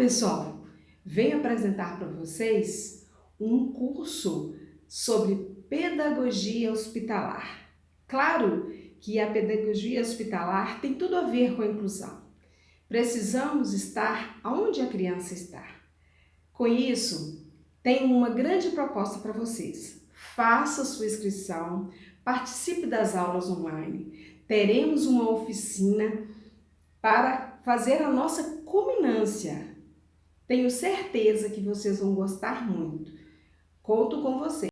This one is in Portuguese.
pessoal! Venho apresentar para vocês um curso sobre pedagogia hospitalar. Claro que a pedagogia hospitalar tem tudo a ver com a inclusão. Precisamos estar onde a criança está. Com isso, tenho uma grande proposta para vocês. Faça sua inscrição, participe das aulas online. Teremos uma oficina para fazer a nossa culminância tenho certeza que vocês vão gostar muito. Conto com vocês.